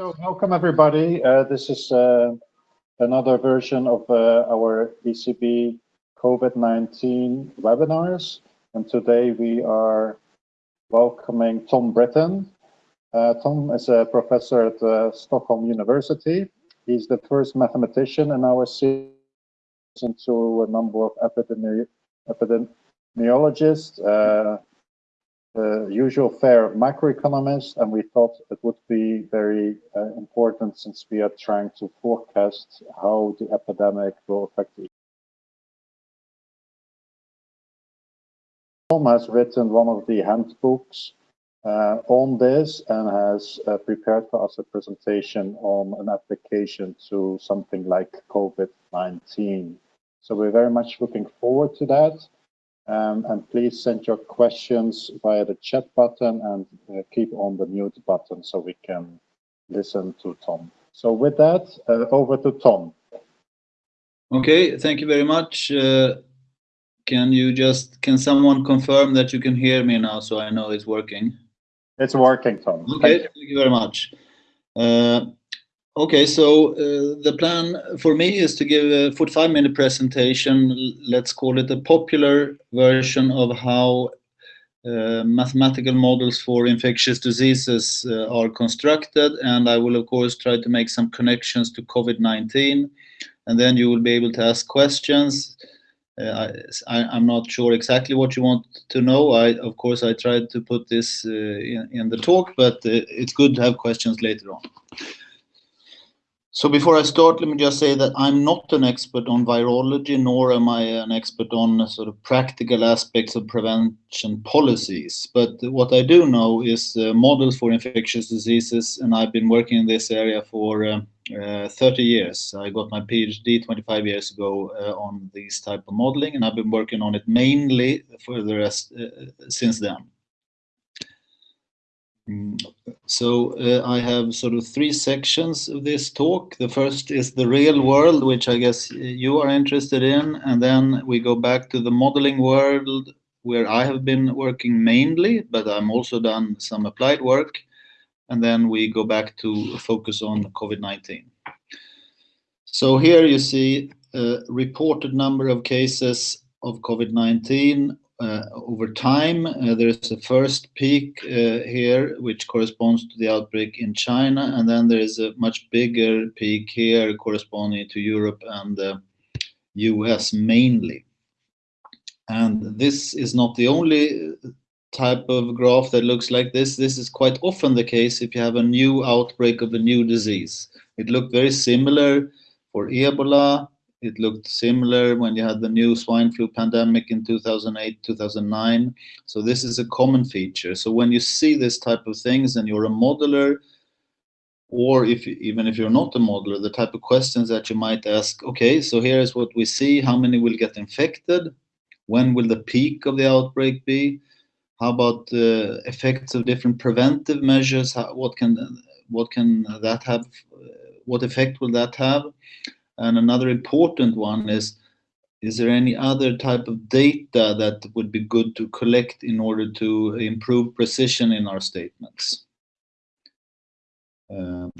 So welcome everybody. Uh, this is uh, another version of uh, our ECB COVID-19 webinars. And today we are welcoming Tom Britton. Uh, Tom is a professor at uh, Stockholm University. He's the first mathematician in our series into a number of epidemi epidemiologists, uh, the usual fare of macroeconomists, and we thought it would be very uh, important since we are trying to forecast how the epidemic will affect the Tom has written one of the handbooks uh, on this and has uh, prepared for us a presentation on an application to something like COVID-19. So we're very much looking forward to that. Um, and please send your questions via the chat button and uh, keep on the mute button so we can listen to Tom. So with that, uh, over to Tom. Okay, thank you very much. Uh, can you just, can someone confirm that you can hear me now so I know it's working? It's working, Tom. Okay, thank you, thank you very much. Okay, so uh, the plan for me is to give a 45 minute presentation, let's call it a popular version of how uh, mathematical models for infectious diseases uh, are constructed and I will of course try to make some connections to COVID-19 and then you will be able to ask questions. Uh, I, am not sure exactly what you want to know. I, of course, I tried to put this uh, in, in, the talk, but uh, it's good to have questions later on. So before I start, let me just say that I'm not an expert on virology, nor am I an expert on sort of practical aspects of prevention policies. But what I do know is uh, models for infectious diseases, and I've been working in this area for uh, uh, 30 years. I got my PhD 25 years ago uh, on these type of modeling, and I've been working on it mainly for the rest uh, since then. Mm, so uh, I have sort of three sections of this talk. The first is the real world, which I guess you are interested in, and then we go back to the modeling world, where I have been working mainly, but I'm also done some applied work, and then we go back to focus on COVID-19. So here you see a reported number of cases of COVID-19 uh, over time. Uh, there is a first peak uh, here, which corresponds to the outbreak in China, and then there is a much bigger peak here corresponding to Europe and the US mainly. And this is not the only type of graph that looks like this. This is quite often the case if you have a new outbreak of a new disease. It looked very similar for Ebola, it looked similar when you had the new swine flu pandemic in 2008, 2009. So this is a common feature. So when you see this type of things and you're a modeler, or if even if you're not a modeler, the type of questions that you might ask, okay, so here is what we see, how many will get infected? When will the peak of the outbreak be? How about the effects of different preventive measures? How, what can what can that have? What effect will that have? And another important one is, is there any other type of data that would be good to collect in order to improve precision in our statements? Um,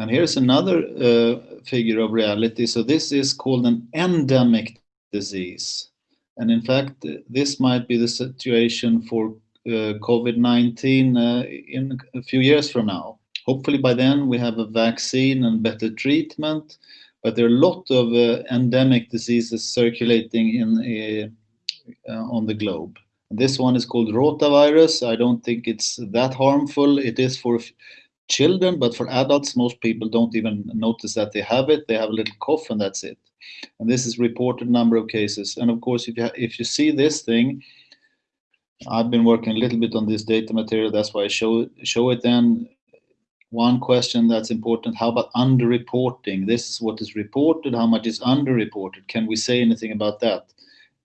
and here's another uh, figure of reality. So this is called an endemic disease. And in fact, this might be the situation for uh, COVID-19 uh, in a few years from now. Hopefully by then we have a vaccine and better treatment but there are a lot of uh, endemic diseases circulating in uh, uh, on the globe. This one is called rotavirus. I don't think it's that harmful. It is for children, but for adults, most people don't even notice that they have it. They have a little cough and that's it. And this is reported number of cases. And of course, if you, if you see this thing, I've been working a little bit on this data material. That's why I show, show it then one question that's important, how about underreporting? This is what is reported, how much is underreported? Can we say anything about that?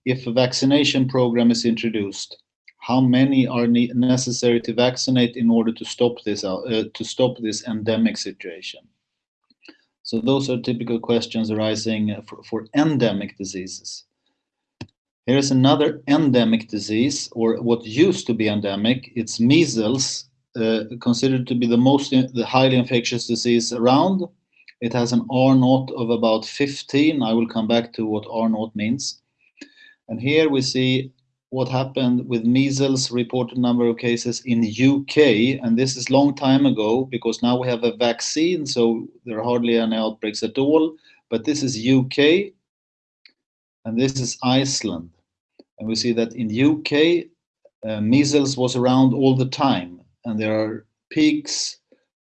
If a vaccination program is introduced, how many are necessary to vaccinate in order to stop this uh, to stop this endemic situation? So those are typical questions arising for, for endemic diseases. Here is another endemic disease, or what used to be endemic. It's measles considered to be the most the highly infectious disease around. It has an R naught of about 15. I will come back to what R naught means. And here we see what happened with measles reported number of cases in UK. And this is long time ago because now we have a vaccine, so there are hardly any outbreaks at all. But this is UK and this is Iceland. And we see that in UK, uh, measles was around all the time and there are peaks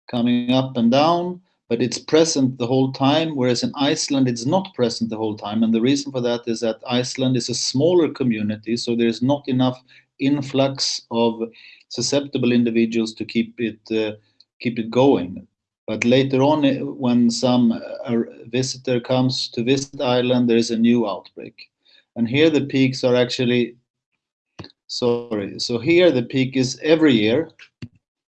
coming up and down but it's present the whole time, whereas in Iceland it's not present the whole time. And the reason for that is that Iceland is a smaller community, so there's not enough influx of susceptible individuals to keep it uh, keep it going. But later on, eh, when some uh, visitor comes to visit Iceland, there is a new outbreak. And here the peaks are actually, sorry, so here the peak is every year,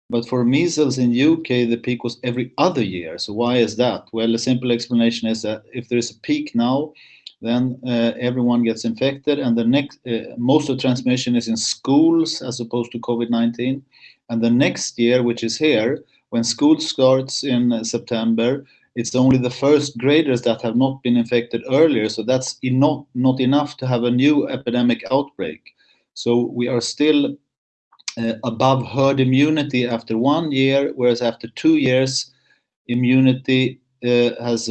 but for measles in UK, the peak was every other year. So why is that? Well, the simple explanation is that if there is a peak now, then uh, everyone gets infected, and the next uh, most of transmission is in schools as opposed to COVID-19. And the next year, which is here, when school starts in uh, September, it's only the first graders that have not been infected earlier. So that's not not enough to have a new epidemic outbreak. So we are still above herd immunity after one year, whereas after two years, immunity uh, has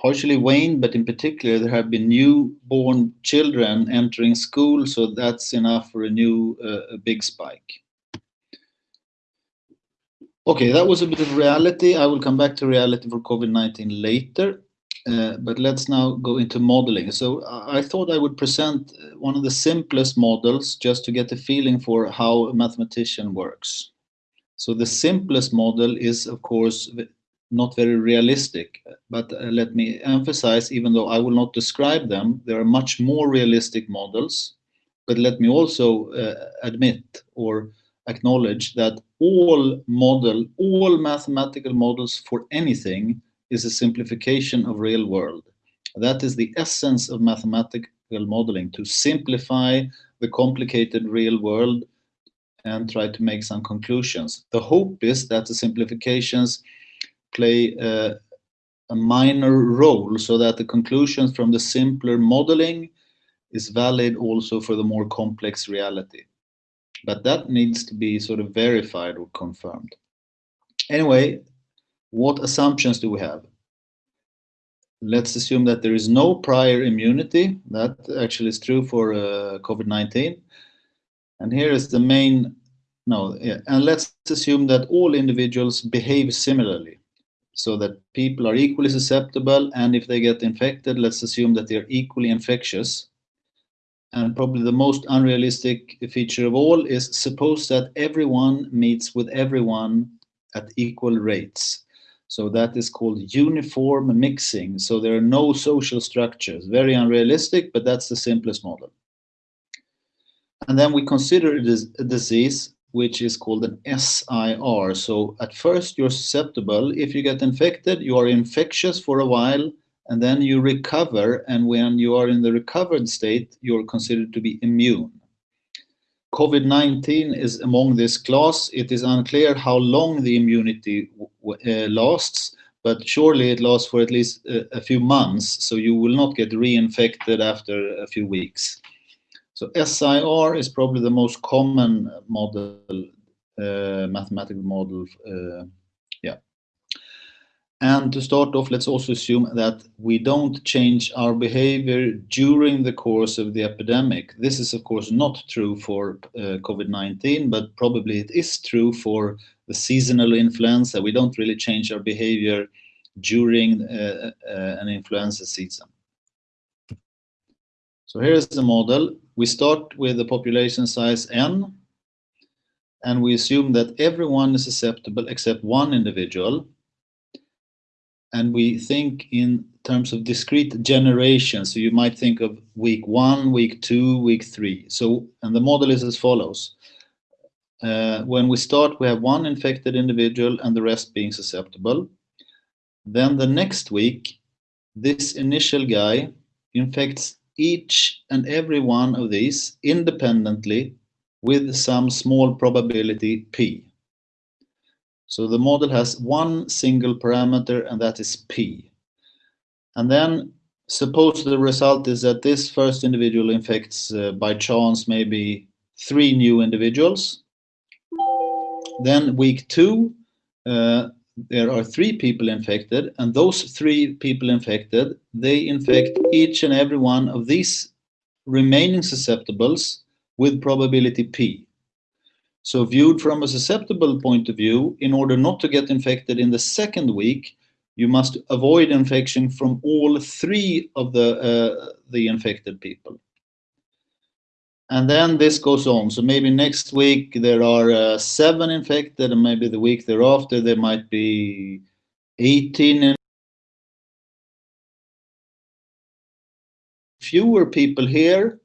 partially waned, but in particular, there have been newborn children entering school, so that's enough for a new uh, a big spike. Okay, that was a bit of reality. I will come back to reality for COVID-19 later. Uh, but let's now go into modeling. So I thought I would present one of the simplest models just to get a feeling for how a mathematician works. So the simplest model is, of course, not very realistic, but uh, let me emphasize, even though I will not describe them, there are much more realistic models. But let me also uh, admit or acknowledge that all model, all mathematical models for anything is a simplification of real world. That is the essence of mathematical modeling, to simplify the complicated real world and try to make some conclusions. The hope is that the simplifications play uh, a minor role so that the conclusions from the simpler modeling is valid also for the more complex reality. But that needs to be sort of verified or confirmed. Anyway, what assumptions do we have? Let's assume that there is no prior immunity. That actually is true for uh, COVID-19. And here is the main, no, yeah. and let's assume that all individuals behave similarly so that people are equally susceptible and if they get infected, let's assume that they're equally infectious. And probably the most unrealistic feature of all is suppose that everyone meets with everyone at equal rates. So that is called uniform mixing. So there are no social structures. Very unrealistic, but that's the simplest model. And then we consider it as a disease which is called an SIR. So at first you're susceptible. If you get infected, you are infectious for a while and then you recover. And when you are in the recovered state, you're considered to be immune. COVID-19 is among this class. It is unclear how long the immunity uh, lasts, but surely it lasts for at least a, a, few months, so you will not get reinfected after a few weeks. So SIR is probably the most common model, uh, mathematical model uh, to start off, let's also assume that we don't change our behavior during the course of the epidemic. This is, of course, not true for uh, COVID-19, but probably it is true for the seasonal influenza. We don't really change our behavior during uh, uh, an influenza season. So here's the model. We start with the population size n, and we assume that everyone is susceptible except one individual and we think in terms of discrete generations. So you might think of week one, week two, week three. So, and the model is as follows. Uh, when we start, we have one infected individual and the rest being susceptible. Then the next week, this initial guy infects each and every one of these independently with some small probability p. So the model has one single parameter, and that is P. And then suppose the result is that this first individual infects uh, by chance maybe three new individuals. Then week two, uh, there are three people infected, and those three people infected, they infect each and every one of these remaining susceptibles with probability P. So viewed from a susceptible point of view, in order not to get infected in the second week, you must avoid infection from all three of the, uh, the infected people. And then this goes on. So maybe next week there are uh, seven infected, and maybe the week thereafter there might be 18. Fewer people here,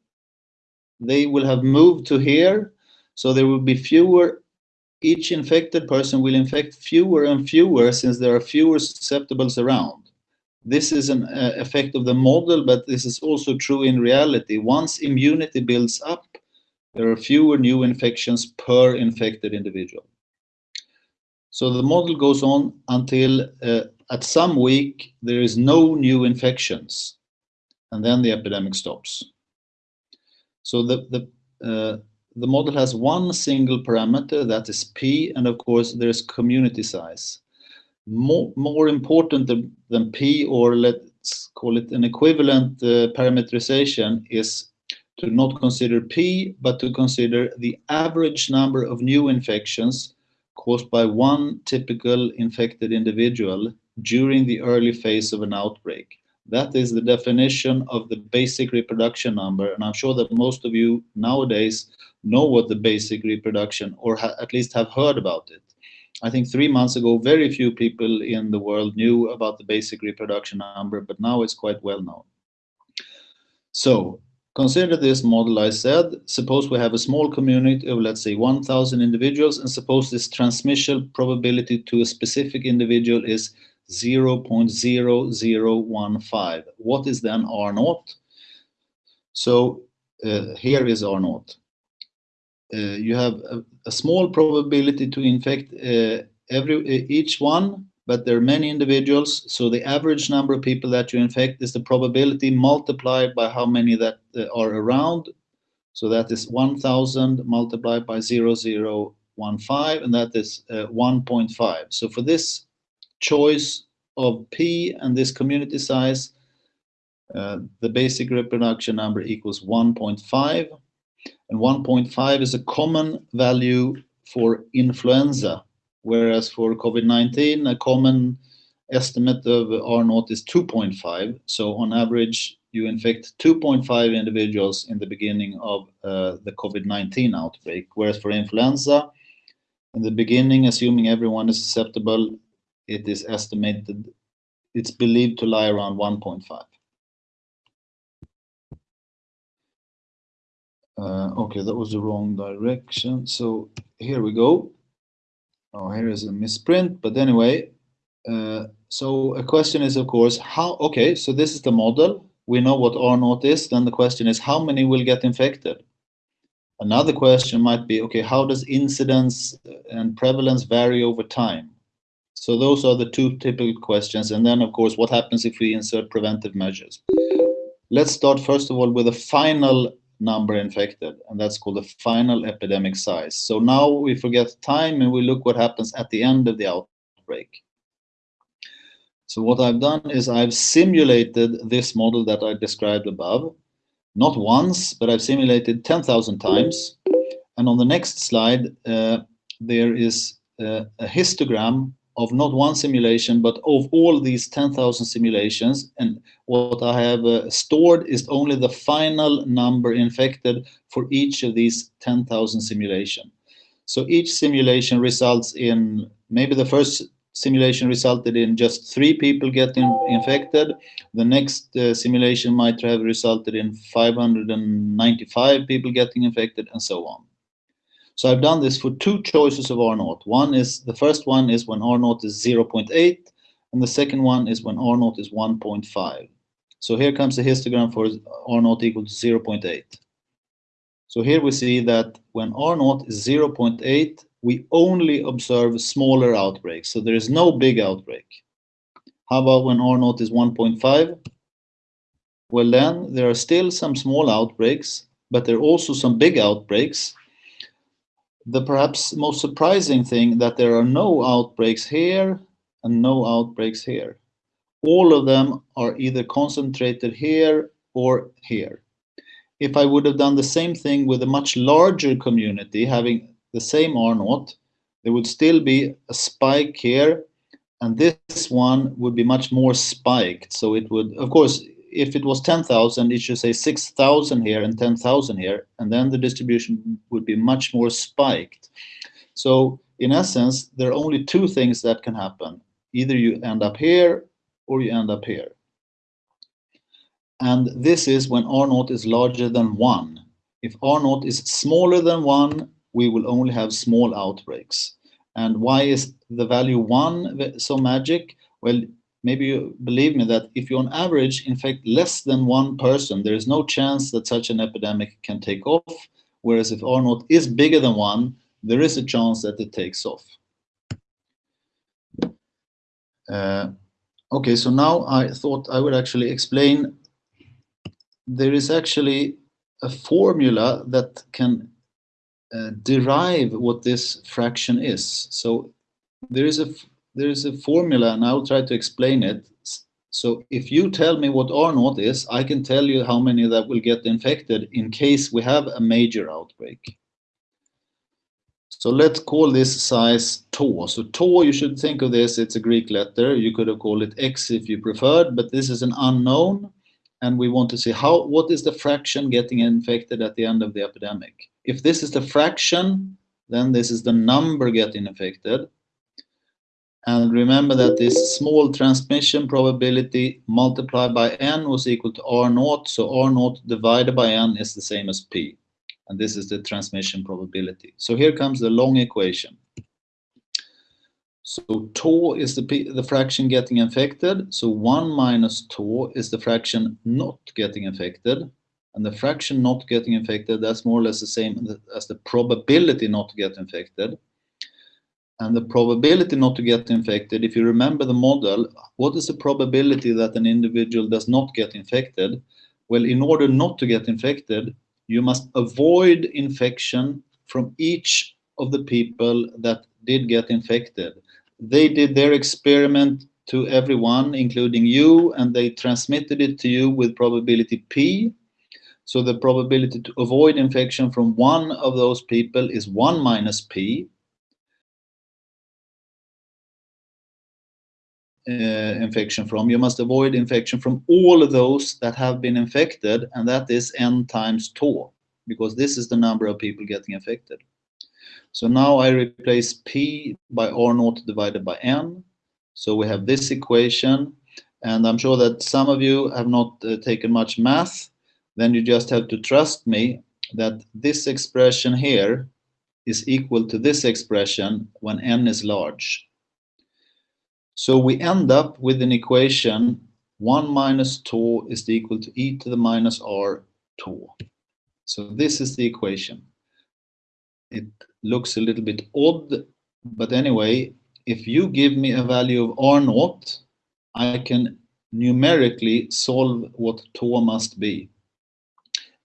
they will have moved to here, so there will be fewer each infected person will infect fewer and fewer since there are fewer susceptibles around. This is an uh, effect of the model, but this is also true in reality. Once immunity builds up, there are fewer new infections per infected individual. So the model goes on until uh, at some week there is no new infections, and then the epidemic stops. So the, the uh, the model has one single parameter, that is P, and of course there's community size. More, more important than, than P, or let's call it an equivalent uh, parameterization, is to not consider P, but to consider the average number of new infections caused by one typical infected individual during the early phase of an outbreak. That is the definition of the basic reproduction number, and I'm sure that most of you nowadays know what the basic reproduction, or at least have heard about it. I think three months ago, very few people in the world knew about the basic reproduction number, but now it's quite well known. So consider this model I said. Suppose we have a small community of, let's say, 1,000 individuals, and suppose this transmission probability to a specific individual is 0.0015. What is then R naught? So uh, here is R naught. Uh, you have a, a, small probability to infect uh, every each one, but there are many individuals, so the average number of people that you infect is the probability multiplied by how many that uh, are around. So that is 1,000 multiplied by 0015, and that is uh, 1.5. So for this choice of P and this community size, uh, the basic reproduction number equals 1.5 and 1.5 is a common value for influenza, whereas for COVID-19, a common estimate of R naught is 2.5. So on average, you infect 2.5 individuals in the beginning of uh, the COVID-19 outbreak, whereas for influenza, in the beginning, assuming everyone is susceptible, it is estimated, it's believed to lie around 1.5. Uh, okay, that was the wrong direction. So here we go. Oh, here is a misprint, but anyway. Uh, so a question is, of course, how, okay, so this is the model. We know what R naught is. Then the question is, how many will get infected? Another question might be, okay, how does incidence and prevalence vary over time? So those are the two typical questions. And then, of course, what happens if we insert preventive measures? Let's start, first of all, with a final number infected, and that's called the final epidemic size. So now we forget time and we look what happens at the end of the outbreak. So what I've done is I've simulated this model that I described above, not once, but I've simulated 10,000 times. And on the next slide, uh, there is uh, a histogram of not one simulation, but of all these 10,000 simulations. And what I have uh, stored is only the final number infected for each of these 10,000 simulation. So each simulation results in, maybe the first simulation resulted in just three people getting infected. The next uh, simulation might have resulted in 595 people getting infected and so on. So I've done this for two choices of R naught. One is, the first one is when R naught is 0.8, and the second one is when R naught is 1.5. So here comes the histogram for R naught equal to 0.8. So here we see that when R naught is 0.8, we only observe smaller outbreaks. So there is no big outbreak. How about when R naught is 1.5? Well, then there are still some small outbreaks, but there are also some big outbreaks. The perhaps most surprising thing that there are no outbreaks here and no outbreaks here. All of them are either concentrated here or here. If I would have done the same thing with a much larger community, having the same R naught, there would still be a spike here, and this one would be much more spiked. So it would, of course, if it was 10,000, it should say 6,000 here and 10,000 here, and then the distribution would be much more spiked. So in essence, there are only two things that can happen. Either you end up here or you end up here. And this is when R naught is larger than 1. If R naught is smaller than 1, we will only have small outbreaks. And why is the value 1 so magic? Well, maybe you believe me that if you on average infect less than one person, there is no chance that such an epidemic can take off. Whereas if R naught is bigger than 1, there is a chance that it takes off. Uh, okay, so now I thought I would actually explain there is actually a formula that can uh, derive what this fraction is. So there is a there is a formula, and I'll try to explain it. So if you tell me what R naught is, I can tell you how many that will get infected in case we have a major outbreak. So let's call this size tau. So tau, you should think of this, it's a Greek letter. You could have called it x if you preferred, but this is an unknown and we want to see how what is the fraction getting infected at the end of the epidemic. If this is the fraction, then this is the number getting infected. And remember that this small transmission probability multiplied by n was equal to r naught. So r naught divided by n is the same as p. And this is the transmission probability. So here comes the long equation. So tau is the, p the fraction getting infected. So 1 minus tau is the fraction not getting infected. And the fraction not getting infected, that's more or less the same as the probability not to get infected. And the probability not to get infected, if you remember the model, what is the probability that an individual does not get infected? Well, in order not to get infected, you must avoid infection from each of the people that did get infected they did their experiment to everyone, including you, and they transmitted it to you with probability P. So the probability to avoid infection from one of those people is 1 minus P. infection from. You must avoid infection from all of those that have been infected, and that is n times tau, because this is the number of people getting infected. So now I replace P by R naught divided by N. So we have this equation, and I'm sure that some of you have not uh, taken much math. Then you just have to trust me that this expression here is equal to this expression when n is large. So we end up with an equation 1 minus tau is equal to e to the minus r tau. So this is the equation. It looks a little bit odd, but anyway, if you give me a value of R naught, I can numerically solve what tau must be.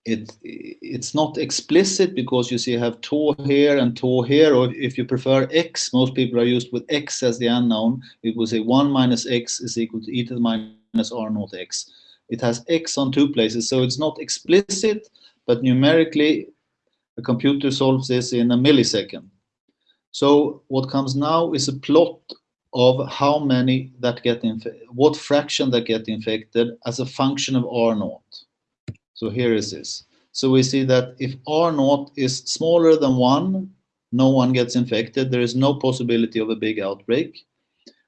It, it's not explicit because you see I have tau here and tau here, or if you prefer x, most people are used with x as the unknown, it will say 1 minus x is equal to e to the minus r naught x. It has x on two places, so it's not explicit, but numerically a computer solves this in a millisecond. So what comes now is a plot of how many that get what fraction that get infected as a function of R naught. So here is this. So we see that if R naught is smaller than one, no one gets infected. There is no possibility of a big outbreak.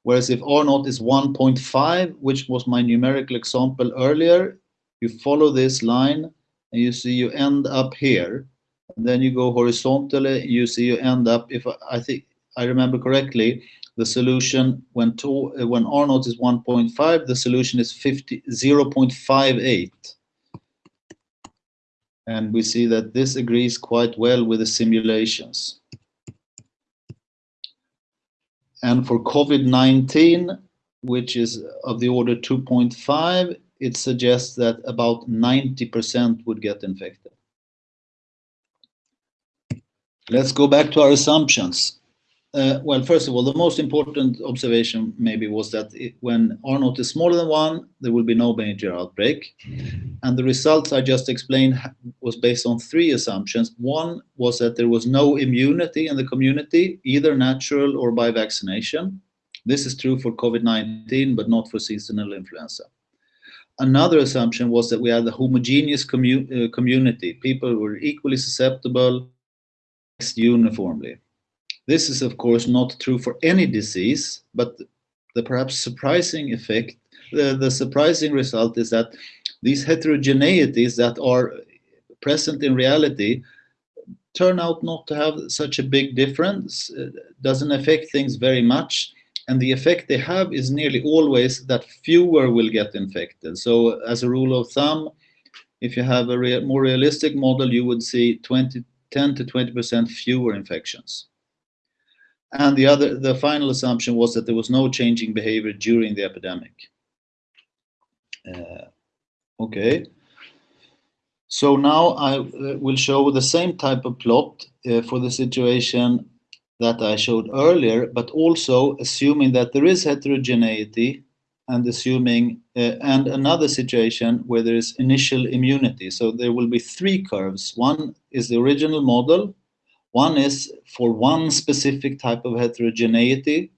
Whereas if R naught is 1.5, which was my numerical example earlier, you follow this line and you see you end up here then you go horizontally, you see you end up, if I, I think I remember correctly, the solution when to, when R naught is 1.5, the solution is 50, 0.58. And we see that this agrees quite well with the simulations. And for COVID-19, which is of the order 2.5, it suggests that about 90% would get infected. Let's go back to our assumptions. Uh, well, first of all, the most important observation maybe was that it, when R naught is smaller than one, there will be no major outbreak. And the results I just explained was based on three assumptions. One was that there was no immunity in the community, either natural or by vaccination. This is true for COVID-19, but not for seasonal influenza. Another assumption was that we had a homogeneous commu uh, community. People were equally susceptible uniformly. This is, of course, not true for any disease, but the perhaps surprising effect, the, the surprising result is that these heterogeneities that are present in reality turn out not to have such a big difference, it doesn't affect things very much. And the effect they have is nearly always that fewer will get infected. So as a rule of thumb, if you have a rea more realistic model, you would see 20, 10 to 20% fewer infections. And the other, the final assumption was that there was no changing behavior during the epidemic. Uh, okay. So now I uh, will show the same type of plot uh, for the situation that I showed earlier, but also assuming that there is heterogeneity and assuming uh, and another situation where there is initial immunity. So there will be three curves. One is the original model one is for one specific type of heterogeneity,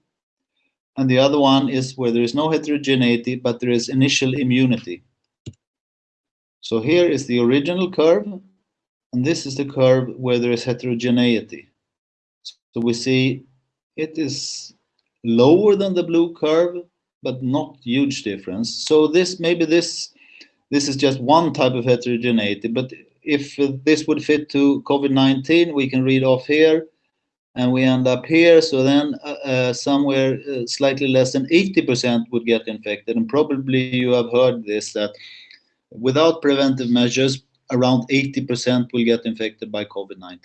and the other one is where there is no heterogeneity, but there is initial immunity. So here is the original curve, and this is the curve where there is heterogeneity. So we see it is lower than the blue curve, but not huge difference. So this maybe this this is just one type of heterogeneity, but if this would fit to COVID-19, we can read off here and we end up here. So then uh, uh, somewhere uh, slightly less than 80% would get infected. And probably you have heard this, that without preventive measures, around 80% will get infected by COVID-19.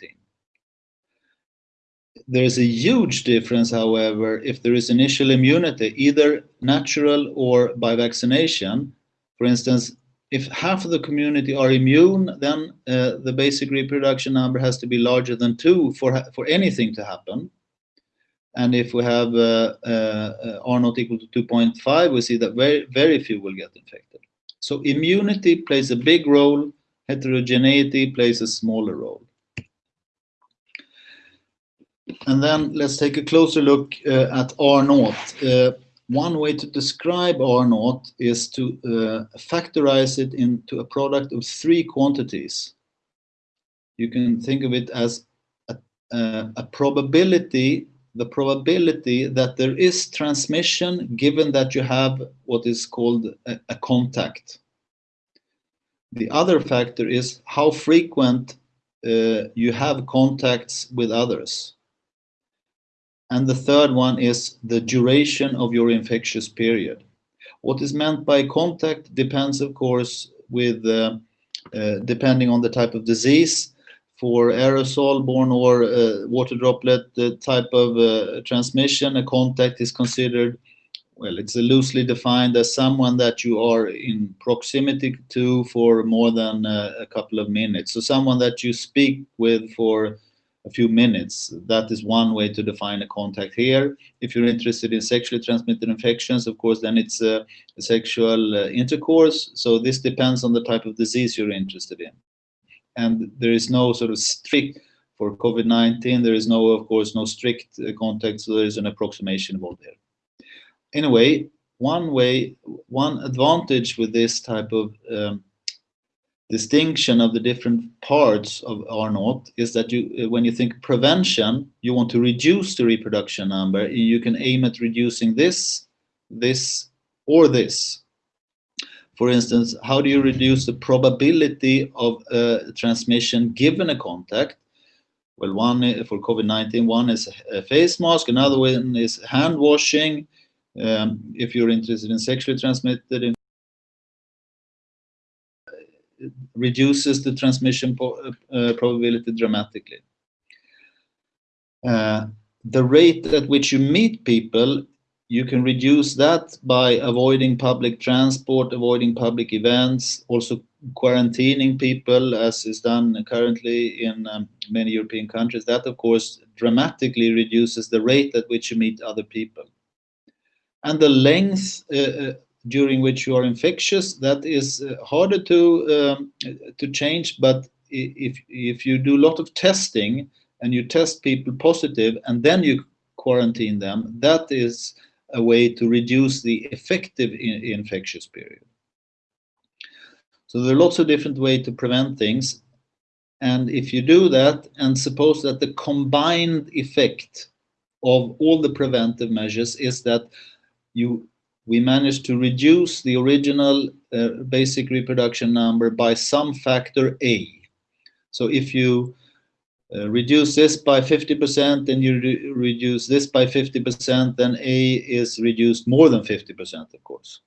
There is a huge difference, however, if there is initial immunity, either natural or by vaccination. For instance, if half of the community are immune, then uh, the basic reproduction number has to be larger than two for, for anything to happen. And if we have uh, uh, R naught equal to 2.5, we see that very, very few will get infected. So immunity plays a big role, heterogeneity plays a smaller role. And then let's take a closer look uh, at R naught. Uh, one way to describe R naught is to uh, factorize it into a product of three quantities. You can think of it as a, a, a probability, the probability that there is transmission given that you have what is called a, a contact. The other factor is how frequent uh, you have contacts with others. And the third one is the duration of your infectious period. What is meant by contact depends, of course, with uh, uh, depending on the type of disease. For aerosol-borne or uh, water droplet type of uh, transmission, a contact is considered, well, it's loosely defined as someone that you are in proximity to for more than uh, a couple of minutes. So someone that you speak with for a few minutes. That is one way to define a contact here. If you're interested in sexually transmitted infections, of course, then it's sexual uh, intercourse. So this depends on the type of disease you're interested in. And there is no sort of strict, for COVID-19, there is no, of course, no strict uh, contact, so there is an approximation involved there. Anyway, one way, one advantage with this type of um, distinction of the different parts of R naught is that you, uh, when you think prevention, you want to reduce the reproduction number. You can aim at reducing this, this, or this. For instance, how do you reduce the probability of uh, transmission given a contact? Well, one uh, for COVID-19, one is a face mask, another one is hand washing. Um, if you're interested in sexually transmitted reduces the transmission uh, probability dramatically. Uh, the rate at which you meet people, you can reduce that by avoiding public transport, avoiding public events, also quarantining people as is done currently in um, many European countries. That of course dramatically reduces the rate at which you meet other people. And the length uh, uh during which you are infectious, that is uh, harder to, um, to change, but if, if you do a lot of testing and you test people positive and then you quarantine them, that is a way to reduce the effective in infectious period. So there are lots of different ways to prevent things. And if you do that, and suppose that the combined effect of all the preventive measures is that you we managed to reduce the original uh, basic reproduction number by some factor A. So if you uh, reduce this by 50% then you re reduce this by 50%, then A is reduced more than 50%, of course.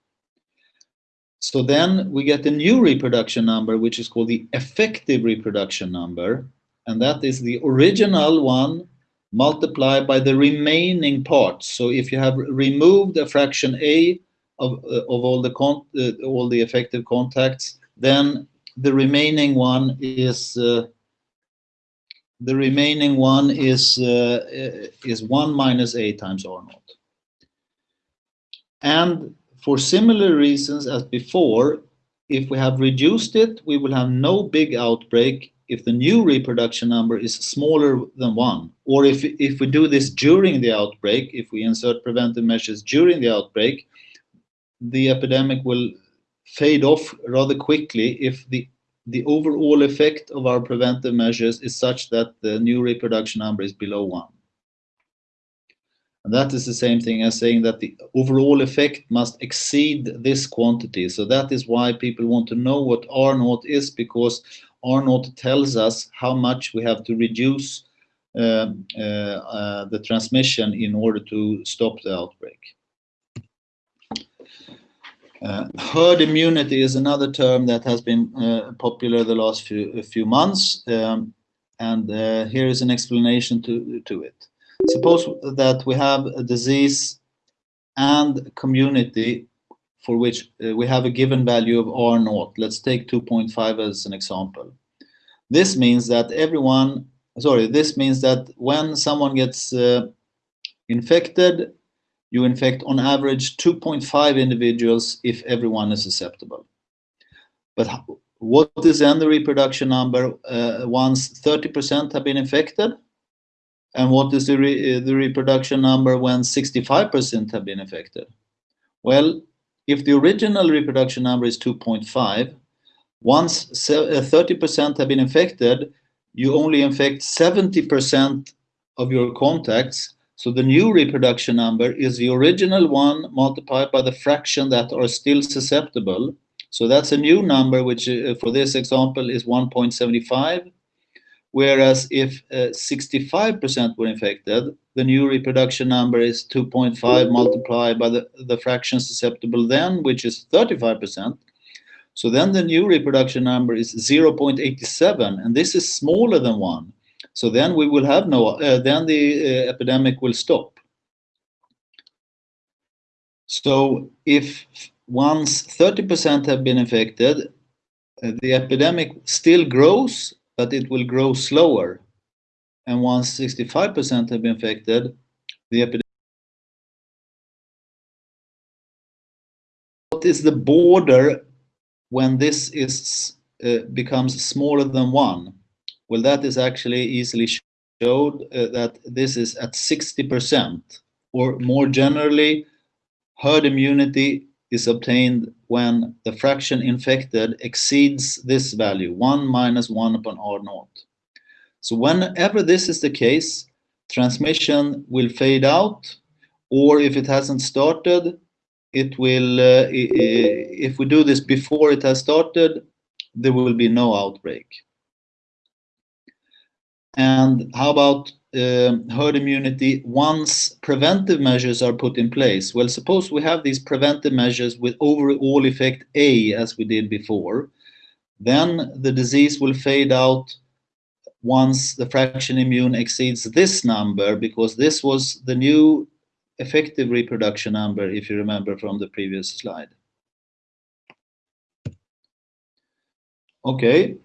So then we get a new reproduction number, which is called the effective reproduction number. And that is the original one multiplied by the remaining parts. So if you have removed a fraction A of, uh, of all, the uh, all the effective contacts, then the remaining one is uh, the remaining one is uh, is 1 minus a times r naught. And for similar reasons as before, if we have reduced it, we will have no big outbreak if the new reproduction number is smaller than 1. Or if, if we do this during the outbreak, if we insert preventive measures during the outbreak, the epidemic will fade off rather quickly if the the overall effect of our preventive measures is such that the new reproduction number is below one. And that is the same thing as saying that the overall effect must exceed this quantity. So that is why people want to know what R naught is, because Naught tells us how much we have to reduce uh, uh, uh, the transmission in order to stop the outbreak. Uh, herd immunity is another term that has been uh, popular the last few, few months, um, and uh, here is an explanation to, to it. Suppose that we have a disease and community for which uh, we have a given value of R naught. Let's take 2.5 as an example. This means that everyone, sorry, this means that when someone gets uh, infected, you infect on average 2.5 individuals if everyone is susceptible. But what is then the reproduction number uh, once 30% have been infected? And what is the, re the reproduction number when 65% have been infected? Well, if the original reproduction number is 2.5, once 30% uh, have been infected, you only infect 70% of your contacts so the new reproduction number is the original one multiplied by the fraction that are still susceptible. So that's a new number, which uh, for this example is 1.75. Whereas if 65% uh, were infected, the new reproduction number is 2.5 multiplied by the, the fraction susceptible then, which is 35%. So then the new reproduction number is 0.87, and this is smaller than 1. So then we will have no, uh, then the uh, epidemic will stop. So if once 30% have been infected, uh, the epidemic still grows, but it will grow slower. And once 65% have been infected, the epidemic what is the border when this is uh, becomes smaller than one? Well, that is actually easily showed uh, that this is at 60%, or more generally, herd immunity is obtained when the fraction infected exceeds this value, 1 minus 1 upon R naught. So whenever this is the case, transmission will fade out, or if it hasn't started, it will, uh, if we do this before it has started, there will be no outbreak. And how about uh, herd immunity once preventive measures are put in place? Well, suppose we have these preventive measures with overall effect A, as we did before, then the disease will fade out once the fraction immune exceeds this number, because this was the new effective reproduction number, if you remember from the previous slide. Okay.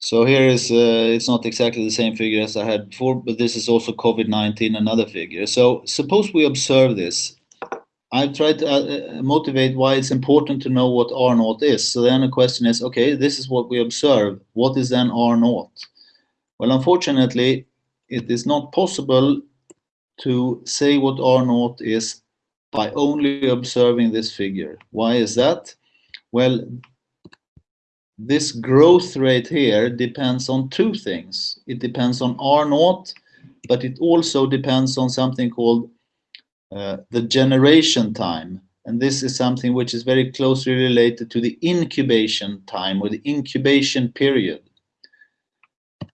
So here is, uh, it's not exactly the same figure as I had before, but this is also COVID-19, another figure. So suppose we observe this. I've tried to uh, uh motivate why it's important to know what R naught is. So then the question is, okay, this is what we observe. What is then R naught? Well, unfortunately, it is not possible to say what R naught is by only observing this figure. Why is that? Well, this growth rate here depends on two things. It depends on R naught, but it also depends on something called uh, the generation time. And this is something which is very closely related to the incubation time or the incubation period.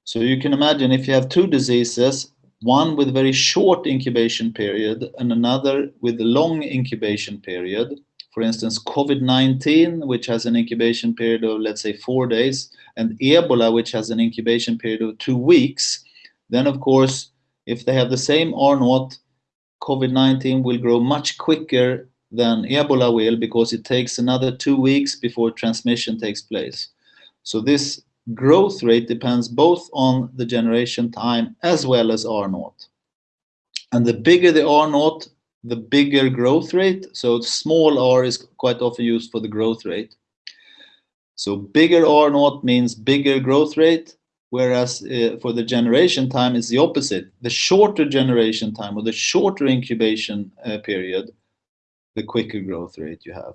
So you can imagine if you have two diseases, one with a very short incubation period and another with a long incubation period, for instance, COVID-19, which has an incubation period of, let's say, four days, and Ebola, which has an incubation period of two weeks, then of course, if they have the same R naught, COVID-19 will grow much quicker than Ebola will because it takes another two weeks before transmission takes place. So this growth rate depends both on the generation time as well as R naught. And the bigger the R naught, the bigger growth rate. So small r is quite often used for the growth rate. So bigger r naught means bigger growth rate, whereas uh, for the generation time is the opposite. The shorter generation time or the shorter incubation uh, period, the quicker growth rate you have.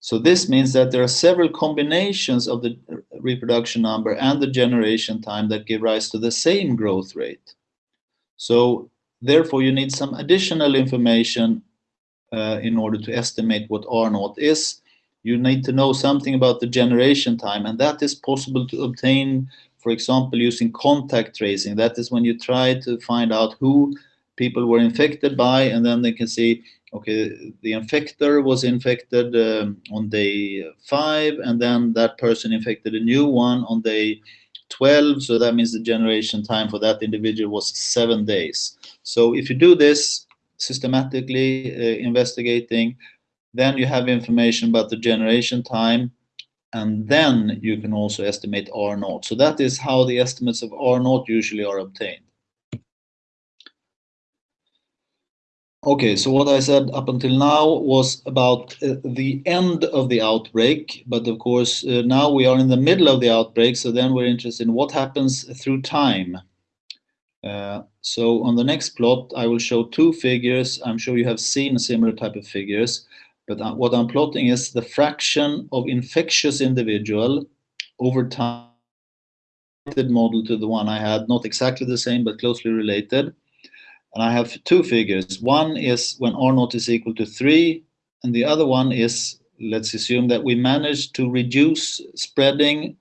So this means that there are several combinations of the reproduction number and the generation time that give rise to the same growth rate. So Therefore, you need some additional information uh, in order to estimate what R naught is. You need to know something about the generation time, and that is possible to obtain, for example, using contact tracing. That is when you try to find out who people were infected by, and then they can see, okay, the infector was infected um, on day five, and then that person infected a new one on day 12, so that means the generation time for that individual was seven days. So if you do this systematically uh, investigating, then you have information about the generation time, and then you can also estimate R naught. So that is how the estimates of R naught usually are obtained. Okay, so what I said up until now was about uh, the end of the outbreak, but of course uh, now we are in the middle of the outbreak, so then we're interested in what happens through time. Uh, so on the next plot, I will show two figures. I'm sure you have seen a similar type of figures, but uh, what I'm plotting is the fraction of infectious individual over time model to the one I had, not exactly the same, but closely related. And I have two figures. One is when R0 is equal to 3, and the other one is, let's assume that we managed to reduce spreading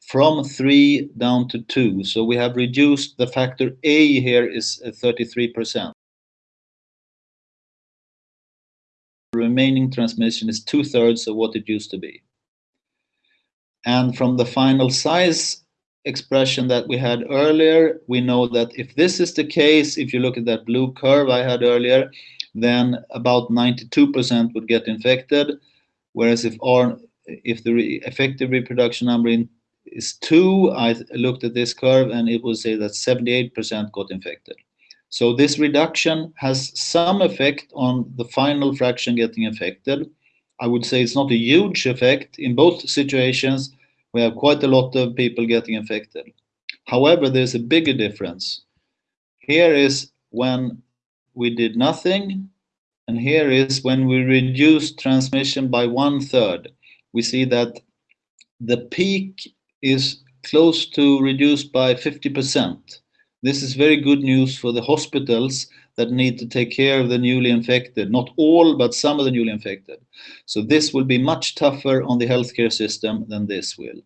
from 3 down to 2. So we have reduced the factor A here is uh, 33%. The remaining transmission is two-thirds of what it used to be. And from the final size expression that we had earlier, we know that if this is the case, if you look at that blue curve I had earlier, then about 92% would get infected. Whereas if R, if the re effective reproduction number is 2, I looked at this curve and it would say that 78% got infected. So this reduction has some effect on the final fraction getting infected. I would say it's not a huge effect. In both situations, we have quite a lot of people getting infected. However, there's a bigger difference. Here is when we did nothing, and here is when we reduced transmission by one third. We see that the peak is close to reduced by 50%. This is very good news for the hospitals that need to take care of the newly infected. Not all, but some of the newly infected. So this will be much tougher on the healthcare system than this will.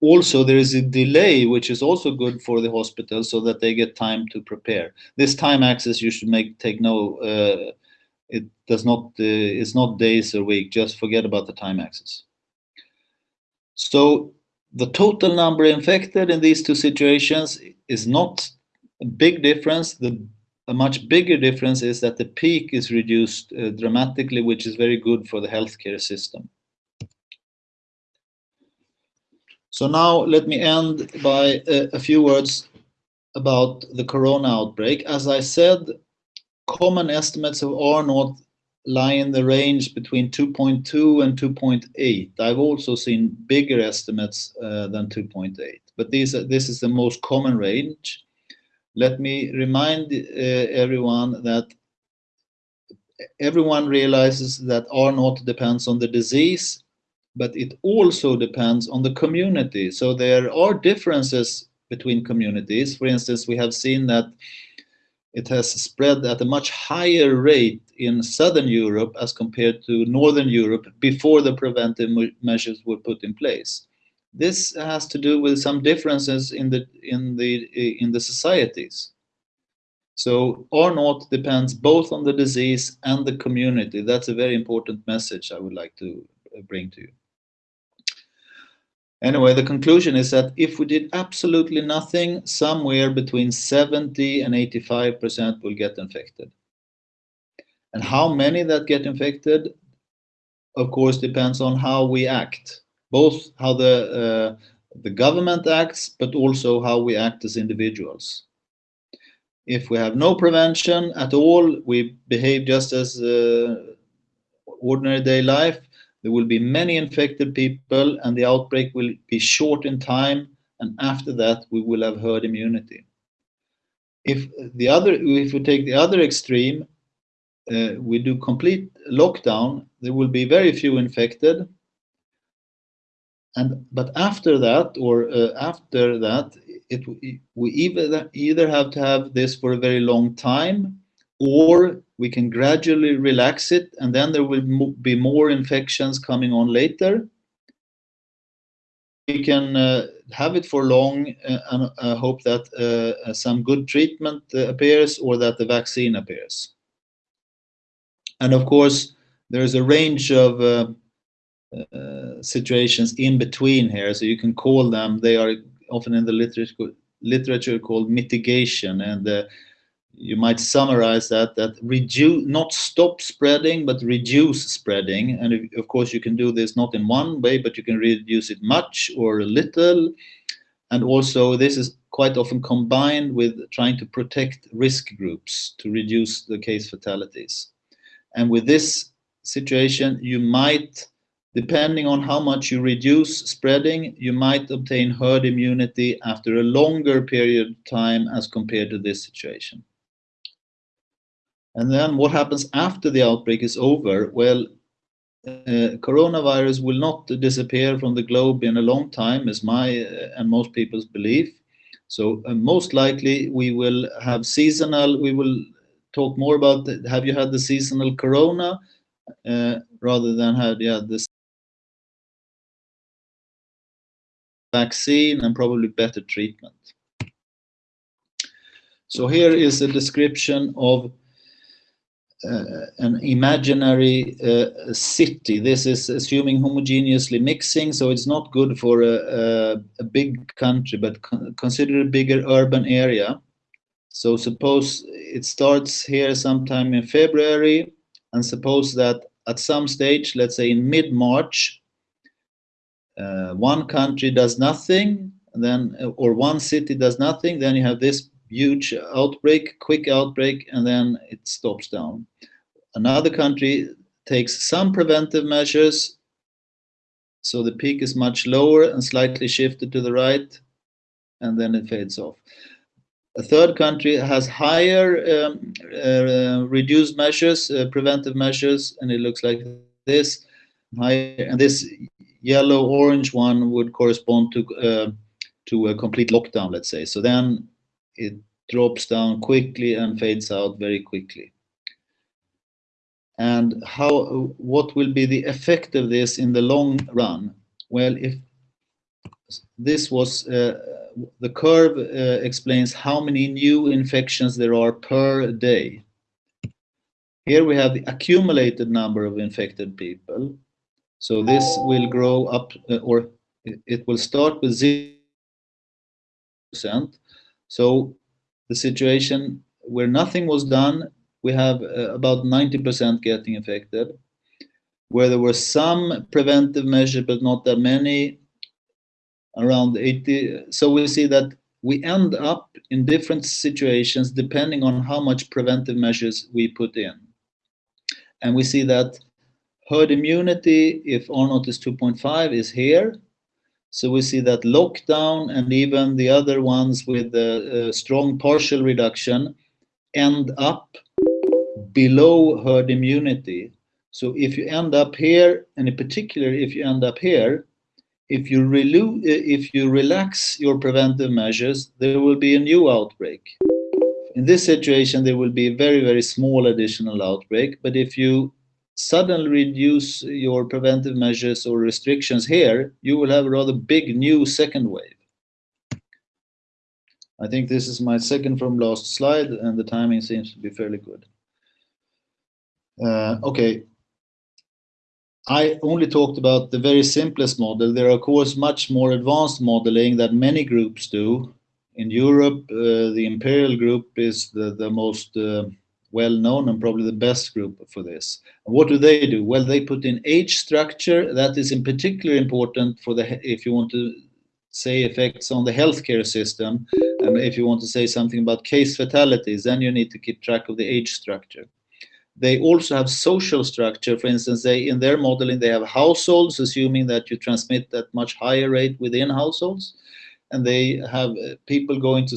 Also, there is a delay, which is also good for the hospital so that they get time to prepare. This time axis you should make take no, uh, it does not, uh, it's not days or week, just forget about the time axis. So the total number infected in these two situations is not a big difference. The a much bigger difference is that the peak is reduced uh, dramatically, which is very good for the healthcare system. So now let me end by a, a few words about the corona outbreak. As I said, common estimates of R naught lie in the range between 2.2 and 2.8. I've also seen bigger estimates uh, than 2.8, but these are, this is the most common range. Let me remind uh, everyone that everyone realizes that R naught depends on the disease, but it also depends on the community. So there are differences between communities. For instance, we have seen that it has spread at a much higher rate in Southern Europe as compared to Northern Europe before the preventive measures were put in place. This has to do with some differences in the in the in the societies. So R naught depends both on the disease and the community. That's a very important message I would like to uh, bring to you. Anyway, the conclusion is that if we did absolutely nothing, somewhere between 70 and 85% will get infected. And how many that get infected, of course, depends on how we act, both how the, uh, the government acts, but also how we act as individuals. If we have no prevention at all, we behave just as uh, ordinary day life, there will be many infected people and the outbreak will be short in time and after that we will have herd immunity. If the other, if we take the other extreme, uh, we do complete lockdown, there will be very few infected. And but after that, or uh, after that, it we either either have to have this for a very long time, or we can gradually relax it and then there will be more infections coming on later. We can uh, have it for long uh, and uh, hope that uh, some good treatment uh, appears or that the vaccine appears. And of course, there's a range of uh, situations in between here, so you can call them, they are often in the literature, literature called mitigation. And you might summarize that that reduce not stop spreading but reduce spreading. And of course you can do this not in one way but you can reduce it much or a little. And also this is quite often combined with trying to protect risk groups to reduce the case fatalities. And with this situation you might depending on how much you reduce spreading you might obtain herd immunity after a longer period of time as compared to this situation and then what happens after the outbreak is over? Well, uh, coronavirus will not disappear from the globe in a long time, is my uh, and most people's belief. So uh, most likely we will have seasonal, we will talk more about, the, have you had the seasonal corona uh, rather than had yeah, this vaccine and probably better treatment. So here is a description of uh, an imaginary uh, city. This is assuming homogeneously mixing, so it's not good for a, a, a big country, but con consider a bigger urban area. So suppose it starts here sometime in February, and suppose that at some stage, let's say in mid-March, uh, one country does nothing, then or one city does nothing, then you have this huge outbreak, quick outbreak, and then it stops down. Another country takes some preventive measures, so the peak is much lower and slightly shifted to the right, and then it fades off. A third country has higher um, uh, reduced measures, uh, preventive measures, and it looks like this. Higher, and this yellow-orange one would correspond to uh, to a complete lockdown, let's say. So then it drops down quickly and fades out very quickly. And how, what will be the effect of this in the long run? Well, if this was, uh, the curve uh, explains how many new infections there are per day. Here we have the accumulated number of infected people. So this will grow up, uh, or it will start with 0%. So the situation where nothing was done, we have uh, about 90% getting affected. Where there were some preventive measures, but not that many, around 80. So we see that we end up in different situations depending on how much preventive measures we put in. And we see that herd immunity, if R naught is 2.5, is here. So we see that lockdown and even the other ones with the uh, strong partial reduction end up below herd immunity. So if you end up here, and in particular if you end up here, if you, uh, if you relax your preventive measures, there will be a new outbreak. In this situation, there will be a very, very small additional outbreak. But if you suddenly reduce your preventive measures or restrictions here, you will have a rather big new second wave. I think this is my second from last slide, and the timing seems to be fairly good. Uh, okay, I only talked about the very simplest model. There are, of course, much more advanced modeling that many groups do. In Europe, uh, the Imperial Group is the, the most uh, well-known and probably the best group for this. And what do they do? Well, they put in age structure. That is in particular important for the if you want to say effects on the healthcare system. And if you want to say something about case fatalities, then you need to keep track of the age structure. They also have social structure. For instance, they in their modeling, they have households, assuming that you transmit at much higher rate within households. And they have uh, people going to,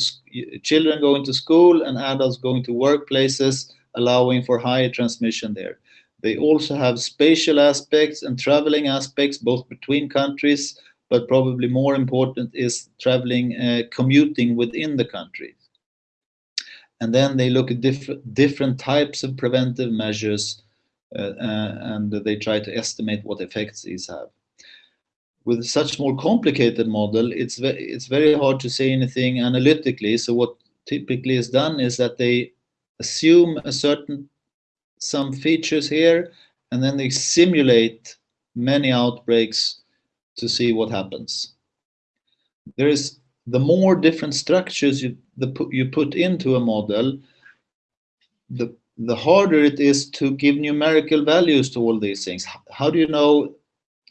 children going to school and adults going to workplaces, allowing for higher transmission there. They also have spatial aspects and traveling aspects, both between countries, but probably more important is traveling, uh, commuting within the country and then they look at diff different types of preventive measures uh, uh, and they try to estimate what effects these have. With such more complicated model, it's, ve it's very hard to say anything analytically. So what typically is done is that they assume a certain some features here and then they simulate many outbreaks to see what happens. There is the more different structures you, the, you put into a model, the, the harder it is to give numerical values to all these things. How do you know